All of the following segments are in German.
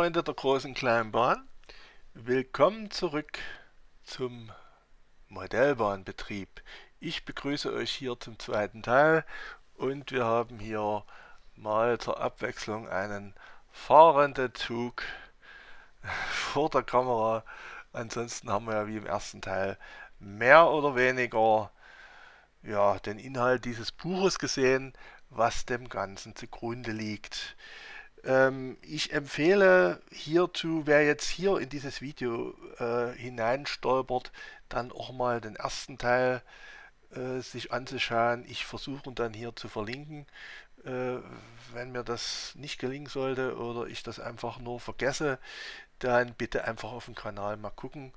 Freunde der großen kleinen Bahn, willkommen zurück zum Modellbahnbetrieb. Ich begrüße euch hier zum zweiten Teil und wir haben hier mal zur Abwechslung einen fahrenden Zug vor der Kamera. Ansonsten haben wir ja wie im ersten Teil mehr oder weniger ja, den Inhalt dieses Buches gesehen, was dem Ganzen zugrunde liegt. Ähm, ich empfehle hierzu, wer jetzt hier in dieses Video äh, hineinstolpert, dann auch mal den ersten Teil äh, sich anzuschauen. Ich versuche dann hier zu verlinken. Äh, wenn mir das nicht gelingen sollte oder ich das einfach nur vergesse, dann bitte einfach auf dem Kanal mal gucken.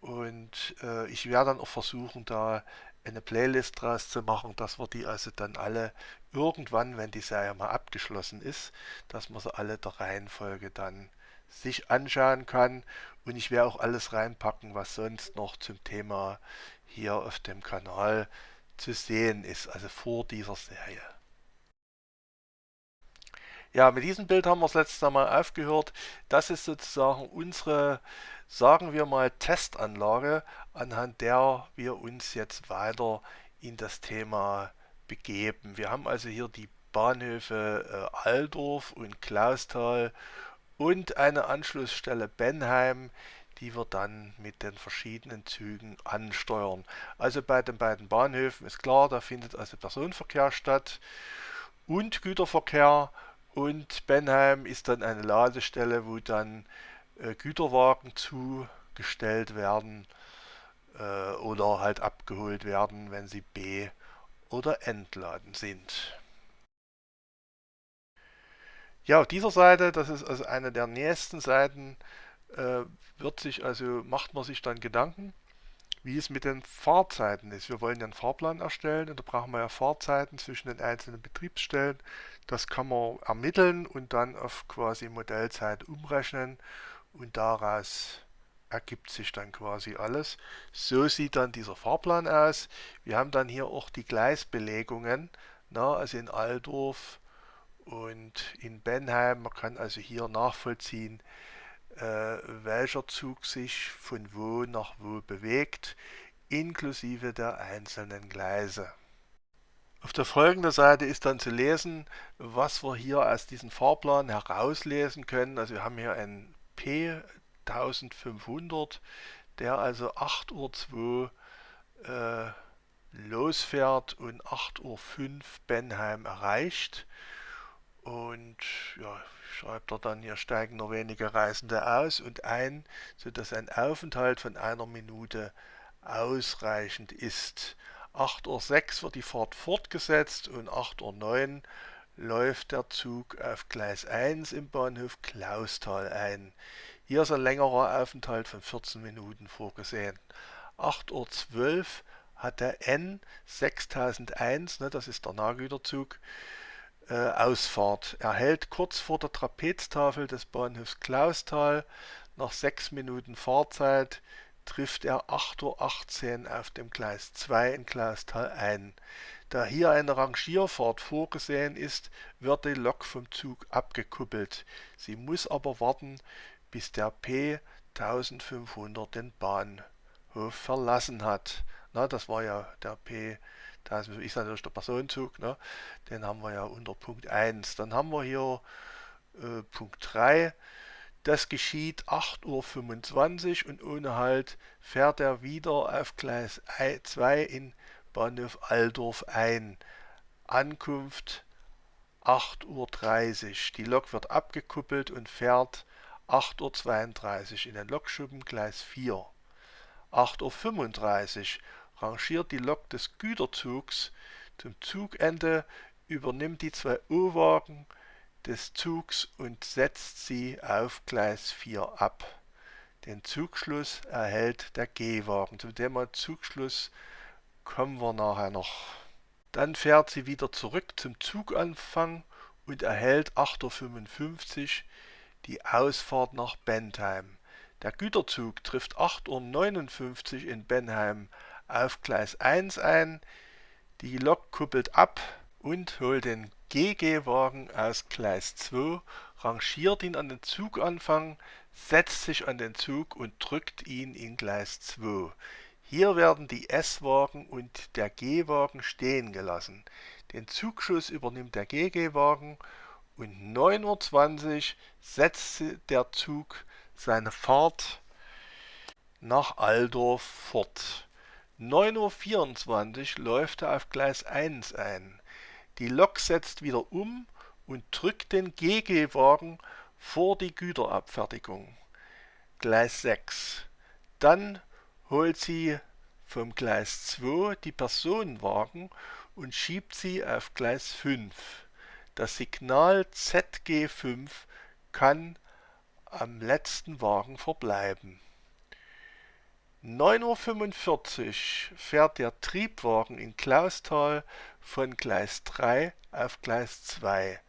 Und äh, ich werde dann auch versuchen, da eine Playlist draus zu machen, dass wir die also dann alle irgendwann, wenn die Serie mal abgeschlossen ist, dass man sie alle der Reihenfolge dann sich anschauen kann. Und ich werde auch alles reinpacken, was sonst noch zum Thema hier auf dem Kanal zu sehen ist, also vor dieser Serie. Ja, mit diesem Bild haben wir das letzte Mal aufgehört. Das ist sozusagen unsere, sagen wir mal, Testanlage, anhand der wir uns jetzt weiter in das Thema begeben. Wir haben also hier die Bahnhöfe äh, Aldorf und Klausthal und eine Anschlussstelle Benheim, die wir dann mit den verschiedenen Zügen ansteuern. Also bei den beiden Bahnhöfen ist klar, da findet also Personenverkehr statt und Güterverkehr und Benheim ist dann eine Ladestelle, wo dann äh, Güterwagen zugestellt werden äh, oder halt abgeholt werden, wenn sie B- oder entladen sind. Ja, auf dieser Seite, das ist also eine der nächsten Seiten, äh, wird sich also, macht man sich dann Gedanken, wie es mit den Fahrzeiten ist. Wir wollen ja einen Fahrplan erstellen und da brauchen wir ja Fahrzeiten zwischen den einzelnen Betriebsstellen. Das kann man ermitteln und dann auf quasi Modellzeit umrechnen und daraus ergibt sich dann quasi alles. So sieht dann dieser Fahrplan aus. Wir haben dann hier auch die Gleisbelegungen, na, also in Aldorf und in Benheim. Man kann also hier nachvollziehen, welcher Zug sich von wo nach wo bewegt, inklusive der einzelnen Gleise. Auf der folgenden Seite ist dann zu lesen, was wir hier aus diesem Fahrplan herauslesen können. Also wir haben hier einen P1500, der also 8.02 Uhr äh, losfährt und 8.05 Uhr Benheim erreicht. Und ja, schreibt er dann, hier steigen nur wenige Reisende aus und ein, sodass ein Aufenthalt von einer Minute ausreichend ist. 8.06 Uhr wird die Fahrt fortgesetzt und 8.09 Uhr läuft der Zug auf Gleis 1 im Bahnhof Klausthal ein. Hier ist ein längerer Aufenthalt von 14 Minuten vorgesehen. 8.12 Uhr hat der N 6001, ne, das ist der Nahgüterzug, Ausfahrt. Er hält kurz vor der Trapeztafel des Bahnhofs Klausthal. Nach 6 Minuten Fahrzeit trifft er 8.18 Uhr auf dem Gleis 2 in Klausthal ein. Da hier eine Rangierfahrt vorgesehen ist, wird die Lok vom Zug abgekuppelt. Sie muss aber warten, bis der P 1500 den Bahnhof verlassen hat. Na, das war ja der P, das ist natürlich der Personenzug, ne? den haben wir ja unter Punkt 1. Dann haben wir hier äh, Punkt 3, das geschieht 8.25 Uhr und ohne Halt fährt er wieder auf Gleis 2 in Bahnhof Aldorf ein. Ankunft 8.30 Uhr. Die Lok wird abgekuppelt und fährt 8.32 Uhr in den Lokschuppen Gleis 4. 8.35 Uhr rangiert die Lok des Güterzugs zum Zugende, übernimmt die zwei U-Wagen des Zugs und setzt sie auf Gleis 4 ab. Den Zugschluss erhält der G-Wagen. Zu dem Zugschluss kommen wir nachher noch. Dann fährt sie wieder zurück zum Zuganfang und erhält 8.55 Uhr die Ausfahrt nach Bentheim. Der Güterzug trifft 8.59 Uhr in Benheim auf Gleis 1 ein. Die Lok kuppelt ab und holt den GG-Wagen aus Gleis 2, rangiert ihn an den Zuganfang, setzt sich an den Zug und drückt ihn in Gleis 2. Hier werden die S-Wagen und der G-Wagen stehen gelassen. Den Zugschuss übernimmt der GG-Wagen und 9.20 Uhr setzt der Zug seine Fahrt nach Aldorf fort. 9.24 Uhr läuft er auf Gleis 1 ein. Die Lok setzt wieder um und drückt den GG-Wagen vor die Güterabfertigung. Gleis 6. Dann holt sie vom Gleis 2 die Personenwagen und schiebt sie auf Gleis 5. Das Signal ZG5 kann am letzten Wagen verbleiben. 9.45 Uhr fährt der Triebwagen in Clausthal von Gleis 3 auf Gleis 2.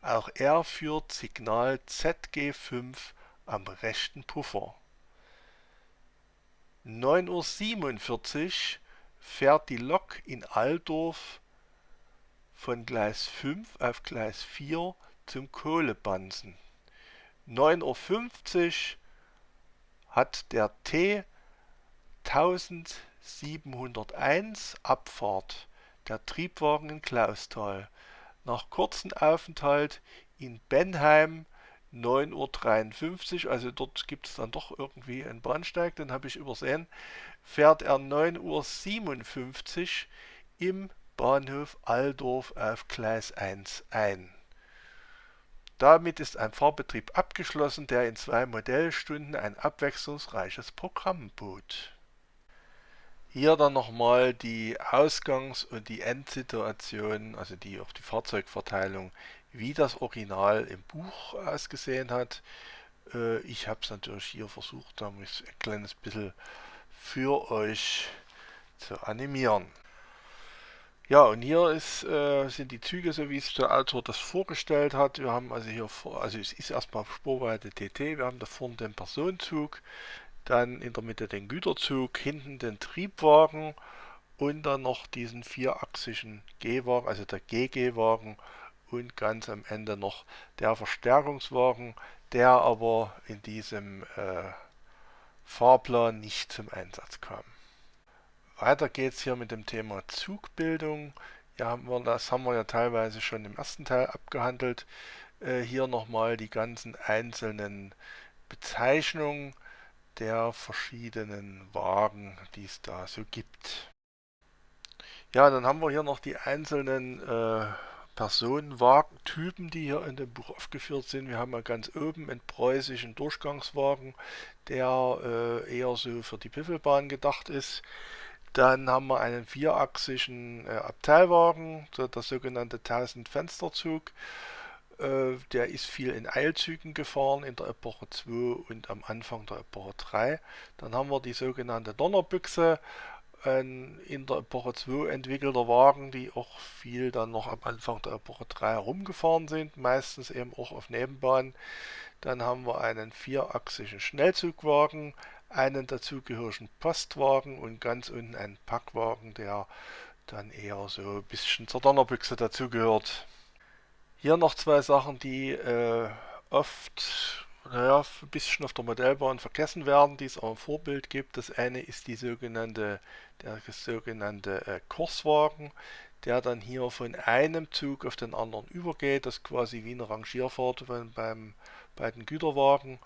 Auch er führt Signal ZG5 am rechten Puffer. 9.47 Uhr fährt die Lok in Aldorf von Gleis 5 auf Gleis 4 zum Kohlebansen. 9.50 Uhr hat der T 1701 Abfahrt der Triebwagen in Clausthal. Nach kurzem Aufenthalt in Benheim 9.53 Uhr, also dort gibt es dann doch irgendwie einen Bahnsteig, den habe ich übersehen, fährt er 9.57 Uhr im Bahnhof Aldorf auf Gleis 1 ein. Damit ist ein Fahrbetrieb abgeschlossen, der in zwei Modellstunden ein abwechslungsreiches Programm bot. Hier dann nochmal die Ausgangs- und die Endsituation, also die auf die Fahrzeugverteilung, wie das Original im Buch ausgesehen hat. Äh, ich habe es natürlich hier versucht, damit ein kleines bisschen für euch zu animieren. Ja, und hier ist, äh, sind die Züge, so wie es der Autor das vorgestellt hat. Wir haben also hier, vor, also es ist erstmal Spurweite TT, wir haben da vorne den Personenzug, dann in der Mitte den Güterzug, hinten den Triebwagen und dann noch diesen vierachsigen G-Wagen, also der GG-Wagen und ganz am Ende noch der Verstärkungswagen, der aber in diesem äh, Fahrplan nicht zum Einsatz kam. Weiter geht es hier mit dem Thema Zugbildung. Ja, haben wir, das haben wir ja teilweise schon im ersten Teil abgehandelt. Äh, hier nochmal die ganzen einzelnen Bezeichnungen der verschiedenen Wagen, die es da so gibt. Ja, dann haben wir hier noch die einzelnen äh, Personenwagentypen, die hier in dem Buch aufgeführt sind. Wir haben ja ganz oben einen preußischen Durchgangswagen, der äh, eher so für die Piffelbahn gedacht ist. Dann haben wir einen vierachsigen äh, Abteilwagen, der sogenannte 1000 Fensterzug. Äh, der ist viel in Eilzügen gefahren in der Epoche 2 und am Anfang der Epoche 3. Dann haben wir die sogenannte Donnerbüchse, ein in der Epoche 2 entwickelter Wagen, die auch viel dann noch am Anfang der Epoche 3 herumgefahren sind, meistens eben auch auf Nebenbahnen. Dann haben wir einen vierachsigen Schnellzugwagen, einen dazugehörigen Postwagen und ganz unten einen Packwagen, der dann eher so ein bisschen zur Donnerbüchse dazugehört. Hier noch zwei Sachen, die äh, oft naja, ein bisschen auf der Modellbahn vergessen werden, die es auch im Vorbild gibt. Das eine ist die sogenannte, der sogenannte äh, Kurswagen, der dann hier von einem Zug auf den anderen übergeht. Das ist quasi wie eine Rangierfahrt beim, beim, bei den Güterwagen,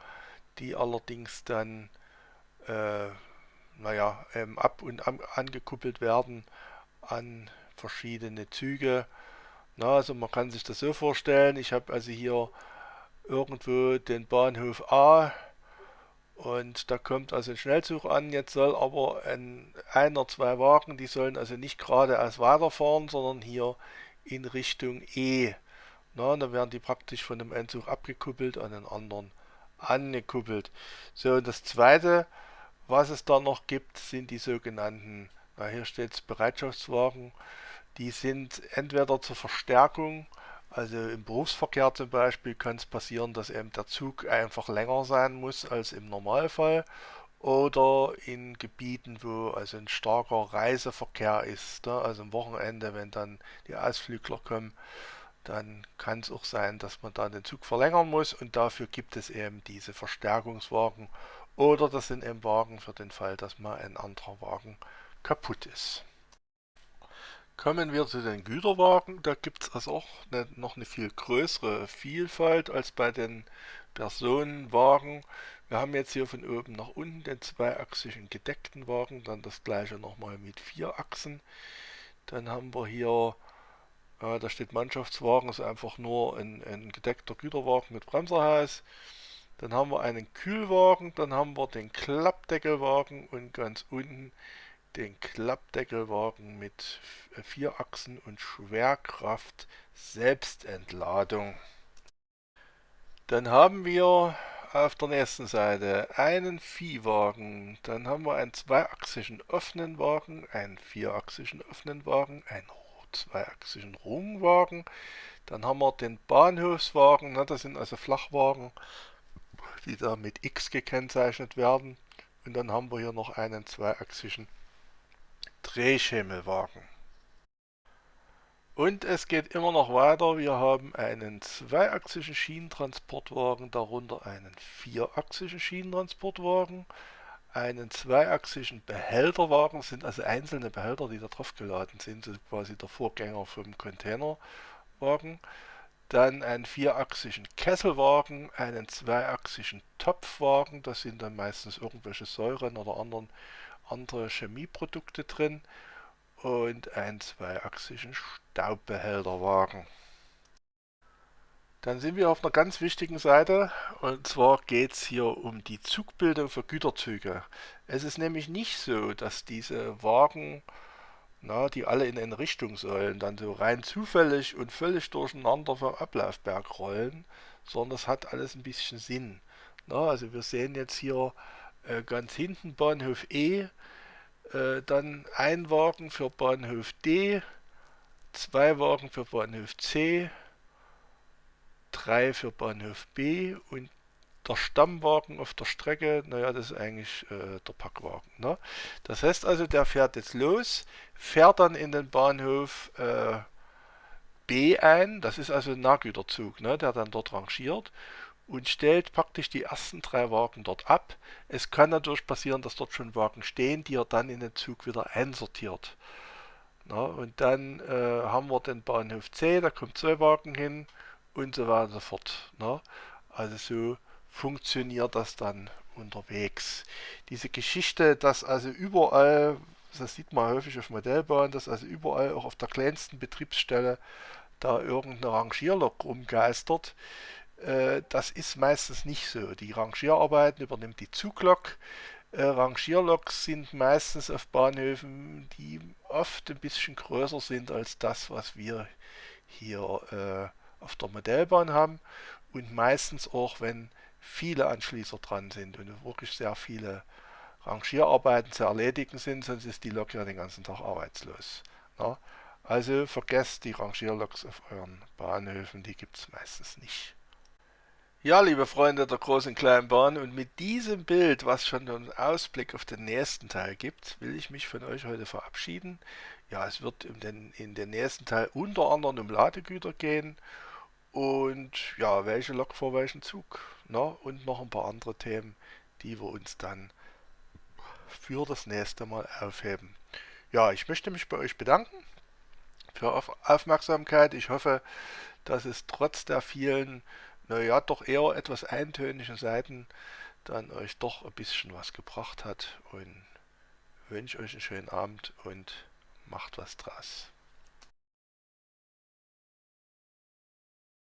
die allerdings dann äh, naja, ähm, ab und an, angekuppelt werden an verschiedene Züge na, also man kann sich das so vorstellen, ich habe also hier irgendwo den Bahnhof A und da kommt also ein Schnellzug an, jetzt soll aber ein, einer, zwei Wagen, die sollen also nicht geradeaus weiterfahren, sondern hier in Richtung E. Na, dann werden die praktisch von dem Endzug abgekuppelt, an den anderen angekuppelt. So, und das zweite, was es da noch gibt, sind die sogenannten, na, hier steht es Bereitschaftswagen, die sind entweder zur Verstärkung, also im Berufsverkehr zum Beispiel kann es passieren, dass eben der Zug einfach länger sein muss als im Normalfall oder in Gebieten, wo also ein starker Reiseverkehr ist, ne? also am Wochenende, wenn dann die Ausflügler kommen, dann kann es auch sein, dass man da den Zug verlängern muss und dafür gibt es eben diese Verstärkungswagen oder das sind eben Wagen für den Fall, dass mal ein anderer Wagen kaputt ist. Kommen wir zu den Güterwagen. Da gibt es also auch eine, noch eine viel größere Vielfalt als bei den Personenwagen. Wir haben jetzt hier von oben nach unten den zweiachsigen gedeckten Wagen, dann das gleiche nochmal mit vier Achsen. Dann haben wir hier, äh, da steht Mannschaftswagen, ist einfach nur ein, ein gedeckter Güterwagen mit Bremserhaus. Dann haben wir einen Kühlwagen, dann haben wir den Klappdeckelwagen und ganz unten den Klappdeckelwagen mit vier Achsen und Schwerkraft Selbstentladung. Dann haben wir auf der nächsten Seite einen Viehwagen, dann haben wir einen zweiachsigen offenen Wagen, einen vierachsigen offenen Wagen, einen zweiachsigen Rungwagen, dann haben wir den Bahnhofswagen, das sind also Flachwagen, die da mit X gekennzeichnet werden. Und dann haben wir hier noch einen zweiachsigen Drehschemelwagen. Und es geht immer noch weiter. Wir haben einen zweiachsigen Schienentransportwagen, darunter einen vierachsigen Schienentransportwagen, einen zweiachsigen Behälterwagen, das sind also einzelne Behälter, die da drauf geladen sind, das quasi der Vorgänger vom Containerwagen dann einen vierachsigen Kesselwagen, einen zweiachsigen Topfwagen, da sind dann meistens irgendwelche Säuren oder anderen, andere Chemieprodukte drin und einen zweiachsigen Staubbehälterwagen. Dann sind wir auf einer ganz wichtigen Seite und zwar geht es hier um die Zugbildung für Güterzüge. Es ist nämlich nicht so, dass diese Wagen na, die alle in eine Richtung sollen, dann so rein zufällig und völlig durcheinander vom Ablaufberg rollen, sondern das hat alles ein bisschen Sinn. Na, also wir sehen jetzt hier äh, ganz hinten Bahnhof E, äh, dann ein Wagen für Bahnhof D, zwei Wagen für Bahnhof C, drei für Bahnhof B und der Stammwagen auf der Strecke, naja, das ist eigentlich äh, der Packwagen. Ne? Das heißt also, der fährt jetzt los, fährt dann in den Bahnhof äh, B ein, das ist also ein Nahgüterzug, ne, der dann dort rangiert und stellt praktisch die ersten drei Wagen dort ab. Es kann natürlich passieren, dass dort schon Wagen stehen, die er dann in den Zug wieder einsortiert. Na, und dann äh, haben wir den Bahnhof C, da kommen zwei Wagen hin und so weiter und so fort. Na. Also so funktioniert das dann unterwegs. Diese Geschichte, dass also überall, das sieht man häufig auf Modellbahnen, dass also überall auch auf der kleinsten Betriebsstelle da irgendeine Rangierlok rumgeistert, das ist meistens nicht so. Die Rangierarbeiten übernimmt die Zuglok. Äh, Rangierloks sind meistens auf Bahnhöfen, die oft ein bisschen größer sind als das, was wir hier äh, auf der Modellbahn haben. Und meistens auch, wenn viele Anschließer dran sind und wirklich sehr viele Rangierarbeiten zu erledigen sind, sonst ist die Lok ja den ganzen Tag arbeitslos. Ja? Also vergesst die Rangierloks auf euren Bahnhöfen, die gibt es meistens nicht. Ja, liebe Freunde der großen kleinen Bahn, und mit diesem Bild, was schon einen Ausblick auf den nächsten Teil gibt, will ich mich von euch heute verabschieden. Ja, es wird in den, in den nächsten Teil unter anderem um Ladegüter gehen und ja, welche Lok vor welchem Zug. Ne? Und noch ein paar andere Themen, die wir uns dann für das nächste Mal aufheben. Ja, ich möchte mich bei euch bedanken für Aufmerksamkeit. Ich hoffe, dass es trotz der vielen, naja, doch eher etwas eintönigen Seiten dann euch doch ein bisschen was gebracht hat und wünsche euch einen schönen Abend und macht was draus.